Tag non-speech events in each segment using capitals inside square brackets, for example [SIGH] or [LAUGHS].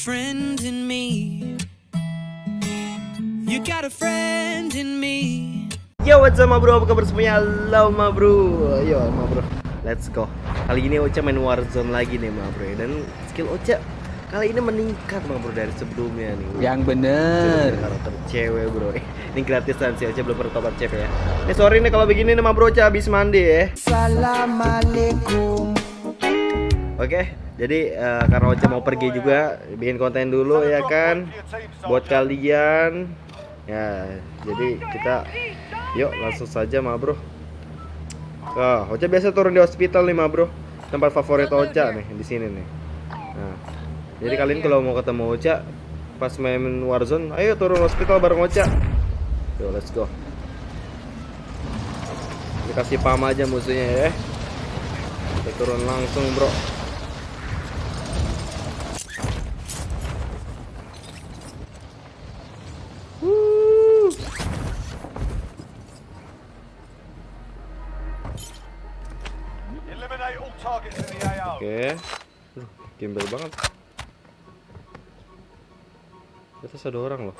You got a friend in me. You got a friend in me. Yo what's up ma bro, apa kabar semuanya? Halo ma bro. Yo ma bro, let's go. Kali ini Ocha main Warzone lagi nih ma bro. Dan skill Ocha kali ini meningkat ma bro dari sebelumnya nih. Yang bener. Karakter cewek bro. [LAUGHS] Ini gratisan sih Ocha belum pernah tobat cewek ya. Ini sorry nih kalau begini nih ma bro. Ocha habis mandi ya. Assalamualaikum. Oke, jadi eh, karena Ocha mau pergi juga bikin konten dulu ya kan buat kalian. Ya, jadi kita yuk langsung saja ma bro. Oh, Ocha biasa turun di hospital nih ma bro. Tempat favorit Ocha nih di sini nih. Nah, jadi kalian kalau mau ketemu Ocha pas main Warzone, ayo turun hospital bareng Ocha. Yuk, let's go. Dikasih pam aja musuhnya ya. Kita turun langsung bro. Oke. Gimbal banget. Di atas ada orang loh.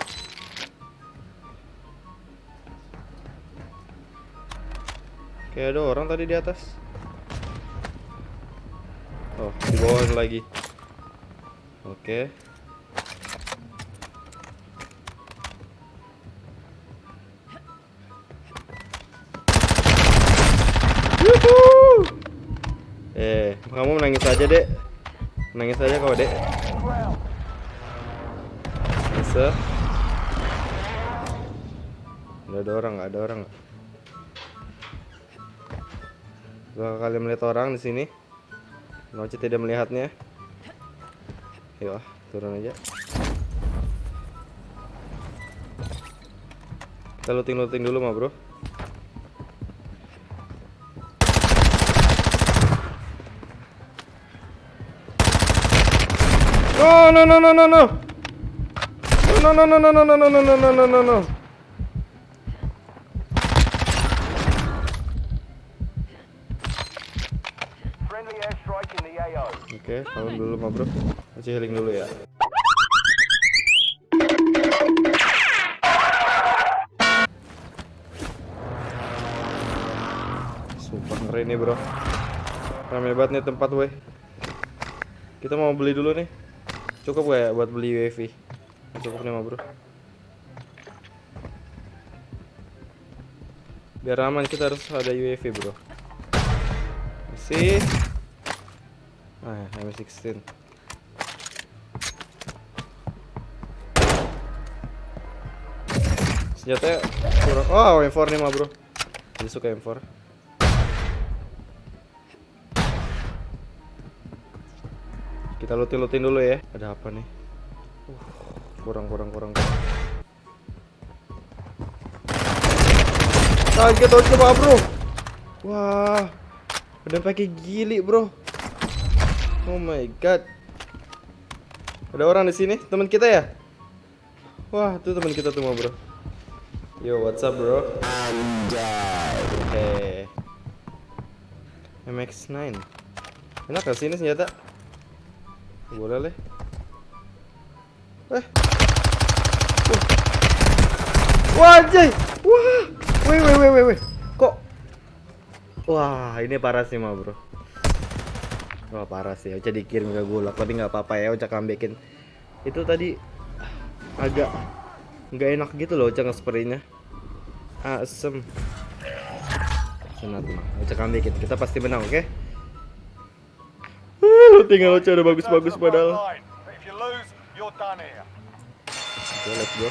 Kayak ada orang tadi di atas. Oh, di bawah lagi. Oke. Yuhuu. Eh, kamu menangis aja, Dek. Menangis aja kau, Dek. Bisa. Ada orang, nggak ada orang. nggak? Dua kali melihat orang di sini. Noci tidak melihatnya. Ah, turun aja. Kita looting-looting dulu, mah, Bro. No no no no no no. No no no no no no no no no no no no no. Oke, salam dulu ma bro. Masih healing dulu ya. Sumpah ngeri nih bro. Rame banget nih tempat weh. Kita mau beli dulu nih. Cukup gak ya buat beli UAV? Cukup nih ma bro. Biar aman kita harus ada UAV bro. Masih. Ah, M16. Senjata kurang. Oh, M4 nih mah, Bro. Jadi suka M4. Kita lutin-lutin dulu ya. Ada apa nih? Uh, kurang kurang kurang. Kaget oh, coba, Bro. Wah. Ada pakai gili, Bro. Oh my god. Ada orang di sini, teman kita ya? Wah, itu teman kita tuh, bro. Yo, what's up, bro? Anjay. MX9. Enak gak sih ini senjata? Boleh leh. Eh. Wah. Anjay. Wah. Weh, weh, weh, weh, weh. Kok Wah, ini parah sih, mah, bro. Wah parah sih, Ocha dikirim ke gulak tapi nggak apa-apa ya Ocha kambekin Itu tadi agak nggak enak gitu loh Ocha nge-spraynya Asem Senat mah, Ocha kambekin, kita pasti menang oke? Lu Tinggal Ocha udah bagus-bagus padahal. Oke, let's go.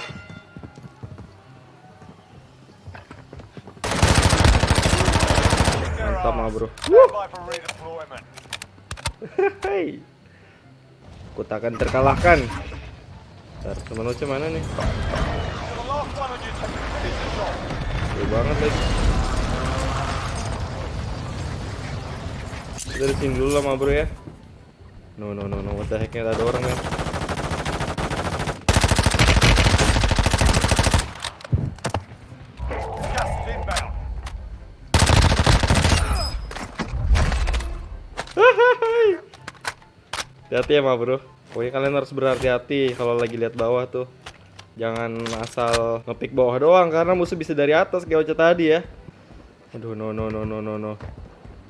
Mantap lah, bro. [LAUGHS] Hei. Kota akan terkalahkan. Bentar, teman Oce mana nih? Gede banget lagi. Dari sini dulu lah bro ya. No no no no, what the heck-nya ada orang [LAUGHS] ya. Hati-hati ya bro. Pokoknya kalian harus berhati-hati kalau lagi lihat bawah tuh. Jangan asal ngepick bawah doang karena musuh bisa dari atas kayak Ocha tadi ya. Aduh no no no no no no.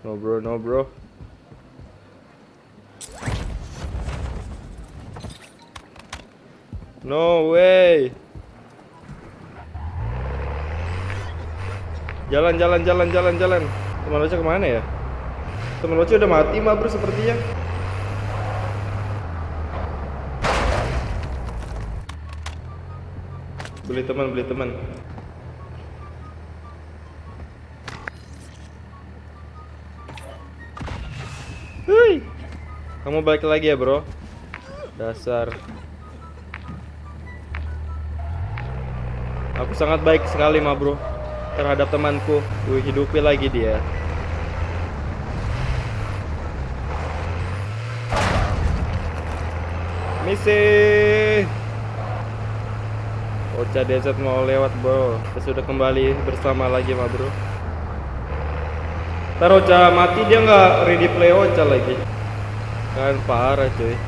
No bro no bro. No way. Jalan jalan jalan jalan jalan. Teman Ocha ke mana ya? Teman Ocha udah mati mah bro sepertinya. Beli teman, beli teman. Hui. Kamu balik lagi ya, Bro? Dasar. Sangat baik sekali, ma bro, terhadap temanku. Gue hidupi lagi dia. Misi. Ocha Desert mau lewat bro Kita sudah kembali bersama lagi ma bro Ntar Ocha mati dia nggak ready play Ocha lagi Kan parah cuy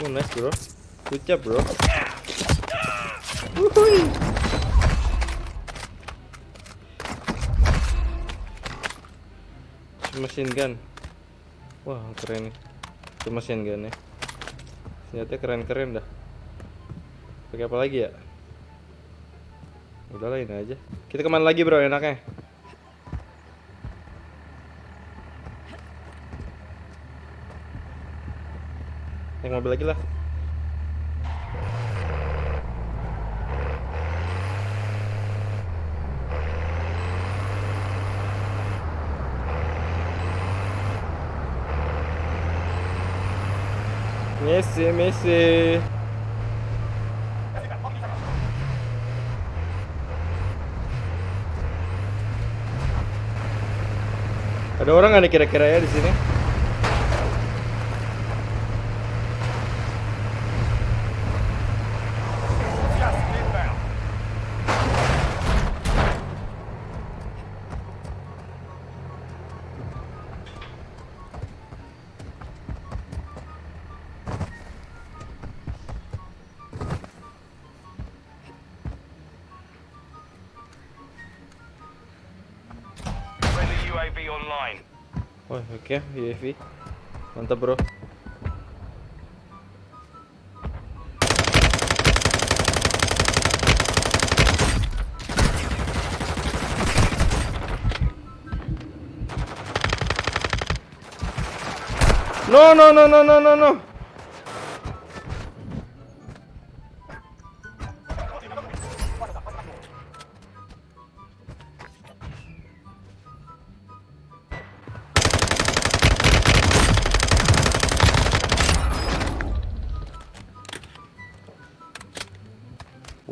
Oh nice bro. Good job bro. Wuhui. machine gun. Wah keren nih. Itu machine gun ya senjata keren-keren dah. Pakai apa lagi ya? Udahlah ini aja. Kita ke mana lagi bro enaknya naik mobil lagi lah Messi, Messi. Ada orang nih kira-kira ya di sini? UAV online. Wah, oke, UAV. Mantap, Bro. No, no, no, no, no, no, no.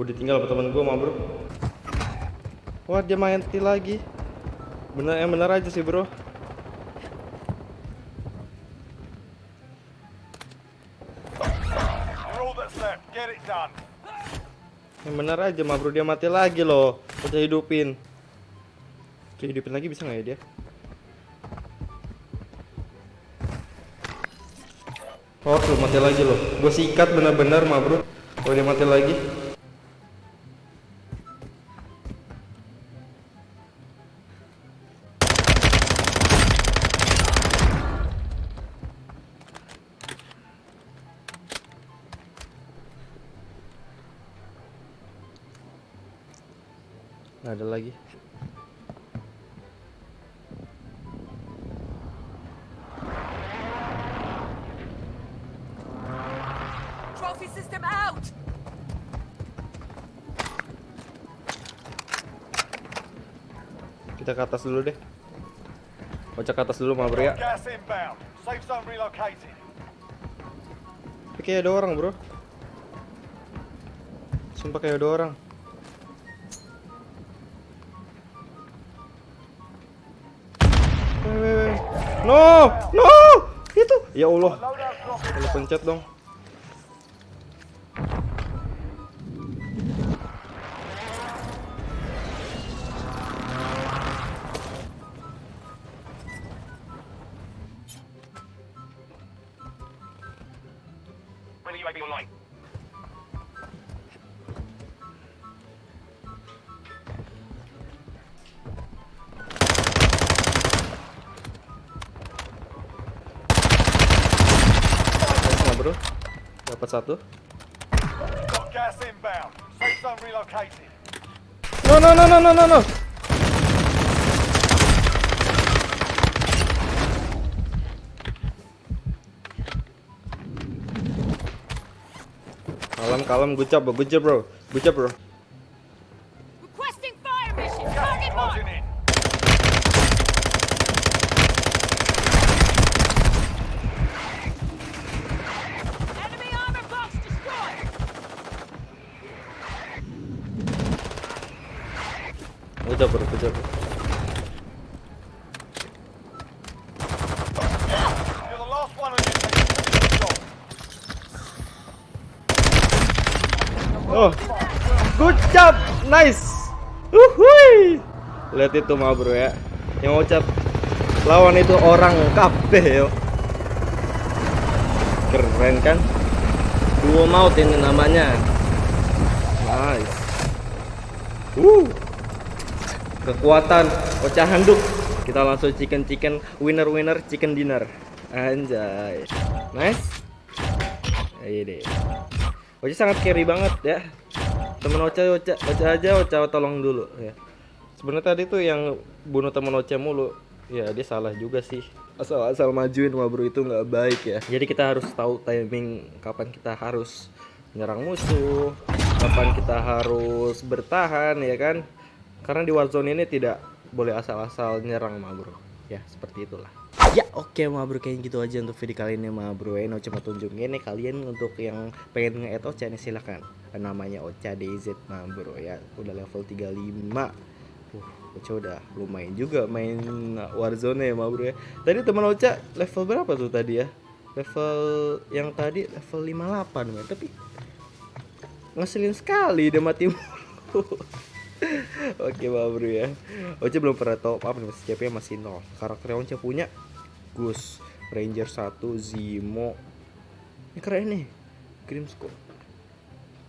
Udah tinggal sama temen gue, mah bro. Wah, dia main ti lagi. Bener, yang bener aja sih, bro. Yang bener aja, mah bro. Dia mati lagi loh. Kita hidupin. Kita hidupin lagi bisa nggak ya dia? Oh, tuh mati lagi loh. Gue sikat bener-bener, mah bro. Kalau dia mati lagi. Nggak ada lagi. Trophy system out! Kita ke atas dulu deh. Kocak ke atas dulu, mah bro ya. Gas inbound. Safe zone relocated. Tapi kayak ada orang bro Sumpah kayak ada orang No, no, itu. Ya Allah. Kalau pencet dong. Bro. Dapat satu. No no no no no no no. Kalem kalem good job bro, good job bro. Good job bro. Team. Finish the job. Oh, good job, nice. Uhuy. Lihat itu mah bro ya. Yang ucap lawan itu orang kabeh yo. Keren kan? Duo maut ini namanya. Nice. Uh. Kekuatan Ocha handuk. Kita langsung chicken chicken winner winner chicken dinner. Anjay. Nice. Ini. Ocha sangat carry banget ya. Temen Ocha, Ocha, Ocha aja, Ocha tolong dulu ya. Sebenarnya tadi tuh yang bunuh temen Ocha mulu. Ya dia salah juga sih. Asal-asal majuin mah bro itu nggak baik ya. Jadi kita harus tahu timing kapan kita harus menyerang musuh, kapan kita harus bertahan ya kan. Karena di Warzone ini tidak boleh asal-asal nyerang mah bro. Ya seperti itulah. Ya oke ma bro kayaknya gitu aja untuk video kali ini ma bro. Ya cuma tunjukin nih kalian untuk yang pengen nge-add Ocha nih silakan. Namanya Ocha DZ ma bro ya. Udah level 35 Uh, Ocha udah lumayan juga main Warzone ya ma bro ya. Tadi teman Ocha level berapa tuh tadi ya? Level yang tadi level 58 men. Tapi ngeselin sekali dia mati [LAUGHS] Oke ma bro ya. Ocha belum pernah top up nih CP masih nol. Karakter yang Ocha punya Gus Ranger 1 Zimo Ini keren nih Grimsco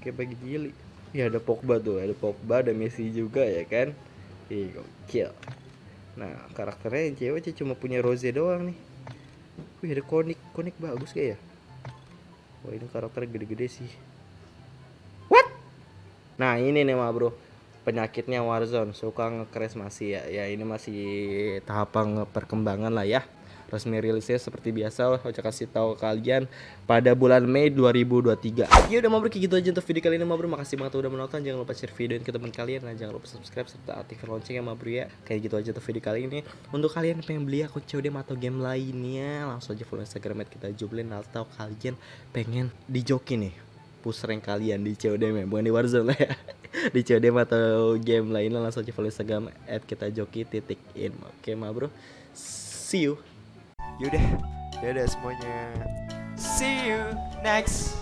Kayak bagi jili Ya ada Pogba tuh Ada Pogba ada Messi juga ya kan? Ih gokil. Nah karakternya yang cewek Ocha cuma punya Rose doang nih. Wih ada Konik Konik bagus kayak ya? Wah ini karakter gede-gede sih. What? Nah ini nih ma bro Penyakitnya Warzone Suka nge-crash masih ya. Ya ini masih tahapan perkembangan lah ya. Resmi rilisnya seperti biasa Ocha kasih tahu kalian pada bulan Mei 2023 ya udah mau gitu aja untuk video kali ini Mabro makasih banget udah menonton. Jangan lupa share video ini ke teman kalian. Dan jangan lupa subscribe serta aktifkan loncengnya Mabro ya. Kayak gitu aja untuk video kali ini. Untuk kalian yang pengen beli akun COD atau game lainnya langsung aja follow instagram kita jublin atau kalian pengen dijoki nih push rank kalian di COD ya bukan di Warzone lah ya. [LAUGHS] Di COD atau game lainnya langsung aja follow instagram at titik in oke ma bro. See you. Yaudah, dadah semuanya. See you next